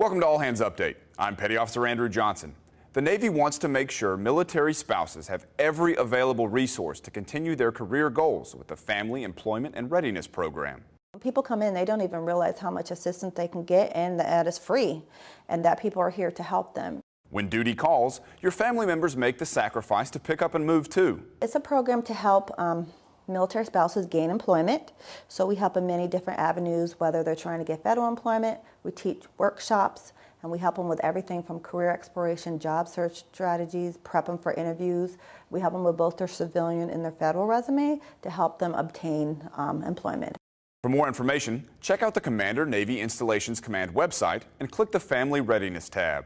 Welcome to All Hands Update. I'm Petty Officer Andrew Johnson. The Navy wants to make sure military spouses have every available resource to continue their career goals with the Family Employment and Readiness Program. When people come in, they don't even realize how much assistance they can get and that it's free and that people are here to help them. When duty calls, your family members make the sacrifice to pick up and move too. It's a program to help um, military spouses gain employment. So we help in many different avenues, whether they're trying to get federal employment, we teach workshops, and we help them with everything from career exploration, job search strategies, prep them for interviews. We help them with both their civilian and their federal resume to help them obtain um, employment. For more information, check out the Commander Navy Installations Command website and click the Family Readiness tab.